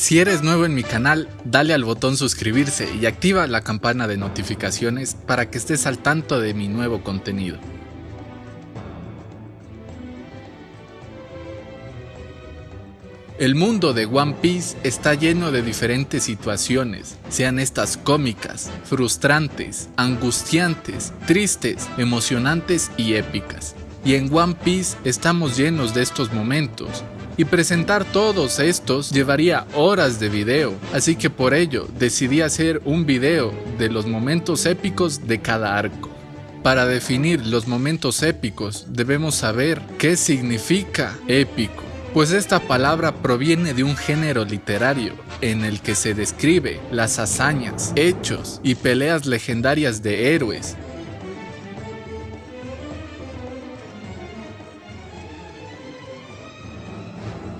Si eres nuevo en mi canal, dale al botón suscribirse y activa la campana de notificaciones para que estés al tanto de mi nuevo contenido. El mundo de One Piece está lleno de diferentes situaciones, sean estas cómicas, frustrantes, angustiantes, tristes, emocionantes y épicas. Y en One Piece estamos llenos de estos momentos, y presentar todos estos llevaría horas de video, así que por ello decidí hacer un video de los momentos épicos de cada arco. Para definir los momentos épicos debemos saber qué significa épico, pues esta palabra proviene de un género literario en el que se describe las hazañas, hechos y peleas legendarias de héroes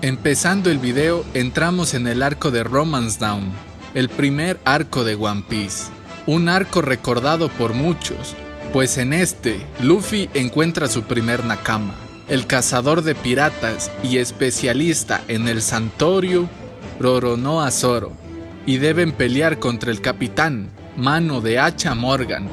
Empezando el video, entramos en el arco de Romance Down, el primer arco de One Piece. Un arco recordado por muchos, pues en este, Luffy encuentra su primer Nakama, el cazador de piratas y especialista en el Santorio Roronoa Zoro, y deben pelear contra el capitán, mano de hacha Morgan,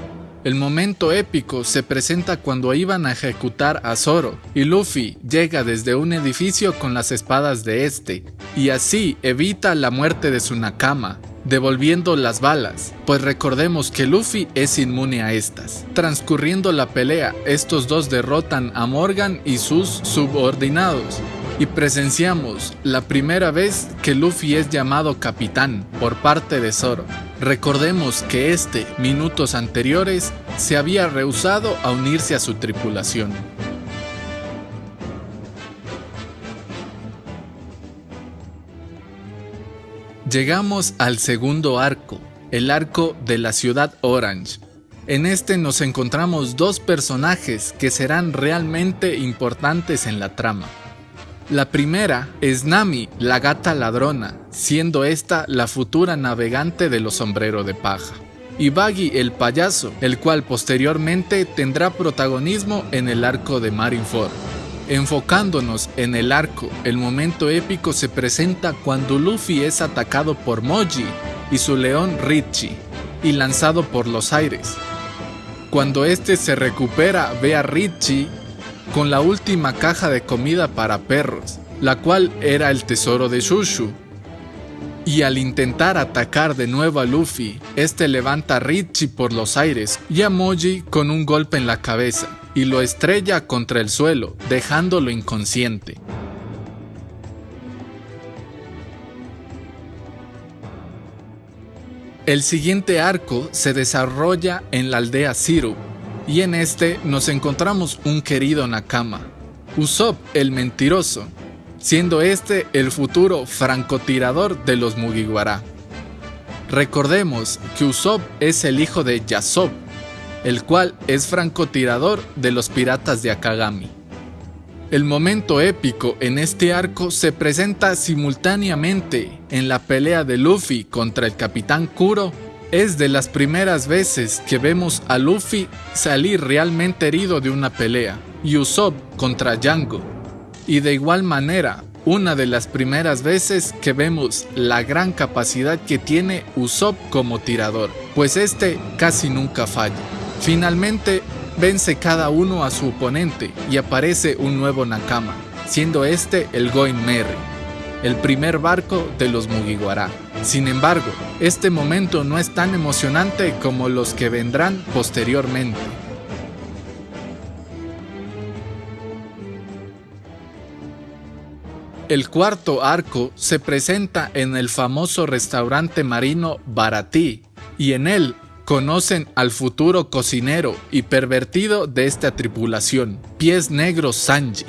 el momento épico se presenta cuando iban a ejecutar a Zoro y Luffy llega desde un edificio con las espadas de este y así evita la muerte de su Nakama, devolviendo las balas, pues recordemos que Luffy es inmune a estas. Transcurriendo la pelea, estos dos derrotan a Morgan y sus subordinados, y presenciamos la primera vez que Luffy es llamado capitán por parte de Zoro. Recordemos que este, minutos anteriores, se había rehusado a unirse a su tripulación. Llegamos al segundo arco, el arco de la ciudad Orange. En este nos encontramos dos personajes que serán realmente importantes en la trama. La primera es Nami, la gata ladrona, siendo esta la futura navegante de los sombreros de paja. Y Baggy el payaso, el cual posteriormente tendrá protagonismo en el arco de Marineford. Enfocándonos en el arco, el momento épico se presenta cuando Luffy es atacado por Moji y su león Richie, y lanzado por los aires. Cuando este se recupera ve a Richie con la última caja de comida para perros, la cual era el tesoro de Shushu. Y al intentar atacar de nuevo a Luffy, este levanta a Richie por los aires y a Moji con un golpe en la cabeza y lo estrella contra el suelo, dejándolo inconsciente. El siguiente arco se desarrolla en la aldea Syrup, y en este nos encontramos un querido Nakama, Usopp el mentiroso, siendo este el futuro francotirador de los Mugiwara. Recordemos que Usopp es el hijo de Yasop, el cual es francotirador de los piratas de Akagami. El momento épico en este arco se presenta simultáneamente en la pelea de Luffy contra el Capitán Kuro es de las primeras veces que vemos a Luffy salir realmente herido de una pelea, Usopp contra Django. Y de igual manera, una de las primeras veces que vemos la gran capacidad que tiene Usopp como tirador, pues este casi nunca falla. Finalmente, vence cada uno a su oponente y aparece un nuevo Nakama, siendo este el Going Merry, el primer barco de los Mugiwara. Sin embargo, este momento no es tan emocionante como los que vendrán posteriormente. El cuarto arco se presenta en el famoso restaurante marino Baratí y en él conocen al futuro cocinero y pervertido de esta tripulación, Pies Negros Sanji.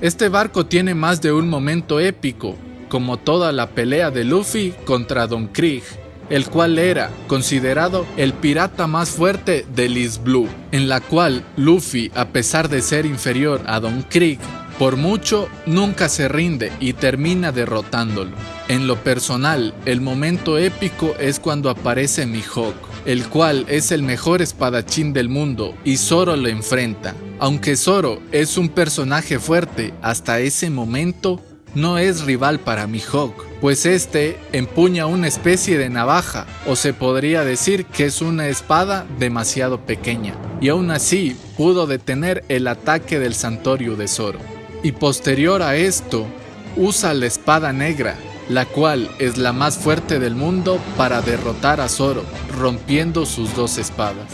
Este barco tiene más de un momento épico, como toda la pelea de Luffy contra Don Krieg, el cual era considerado el pirata más fuerte de Liz Blue, en la cual Luffy, a pesar de ser inferior a Don Krieg, por mucho nunca se rinde y termina derrotándolo. En lo personal, el momento épico es cuando aparece Mihawk, el cual es el mejor espadachín del mundo y Zoro lo enfrenta. Aunque Zoro es un personaje fuerte hasta ese momento, no es rival para Mihawk, pues este empuña una especie de navaja, o se podría decir que es una espada demasiado pequeña, y aún así pudo detener el ataque del Santorio de Zoro. Y posterior a esto, usa la espada negra, la cual es la más fuerte del mundo para derrotar a Zoro, rompiendo sus dos espadas.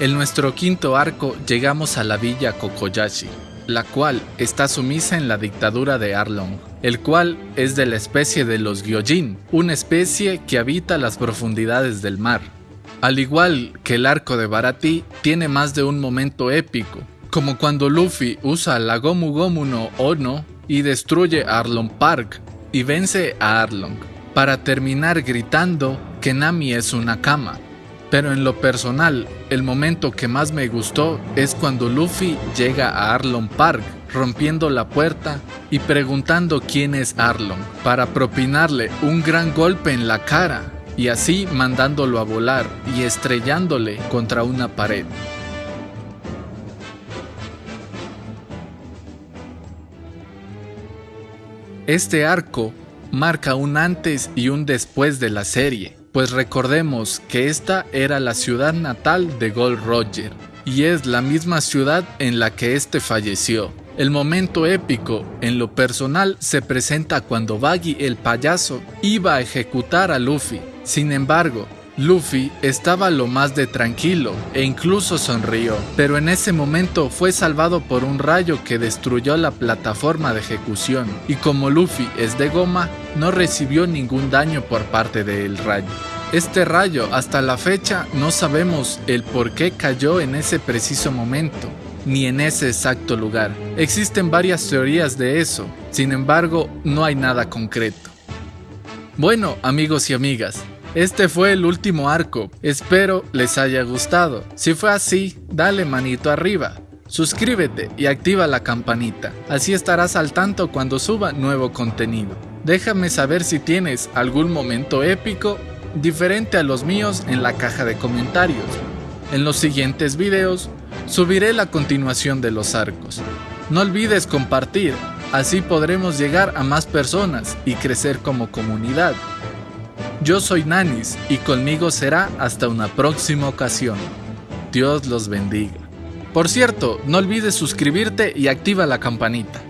En nuestro quinto arco llegamos a la villa Kokoyashi, la cual está sumisa en la dictadura de Arlong, el cual es de la especie de los Gyojin, una especie que habita las profundidades del mar. Al igual que el arco de Barati, tiene más de un momento épico, como cuando Luffy usa la Gomu Gomu no Ono y destruye Arlong Park y vence a Arlong, para terminar gritando que Nami es una cama, pero en lo personal, el momento que más me gustó es cuando Luffy llega a Arlong Park, rompiendo la puerta y preguntando quién es Arlong, para propinarle un gran golpe en la cara y así mandándolo a volar y estrellándole contra una pared. Este arco marca un antes y un después de la serie pues recordemos que esta era la ciudad natal de Gold Roger, y es la misma ciudad en la que este falleció. El momento épico, en lo personal, se presenta cuando Baggy el payaso iba a ejecutar a Luffy. Sin embargo, Luffy estaba lo más de tranquilo e incluso sonrió, pero en ese momento fue salvado por un rayo que destruyó la plataforma de ejecución y como Luffy es de goma, no recibió ningún daño por parte del rayo. Este rayo hasta la fecha no sabemos el por qué cayó en ese preciso momento, ni en ese exacto lugar. Existen varias teorías de eso, sin embargo no hay nada concreto. Bueno amigos y amigas, este fue el último arco, espero les haya gustado. Si fue así, dale manito arriba, suscríbete y activa la campanita, así estarás al tanto cuando suba nuevo contenido. Déjame saber si tienes algún momento épico diferente a los míos en la caja de comentarios. En los siguientes videos subiré la continuación de los arcos. No olvides compartir, así podremos llegar a más personas y crecer como comunidad. Yo soy Nanis y conmigo será hasta una próxima ocasión. Dios los bendiga. Por cierto, no olvides suscribirte y activa la campanita.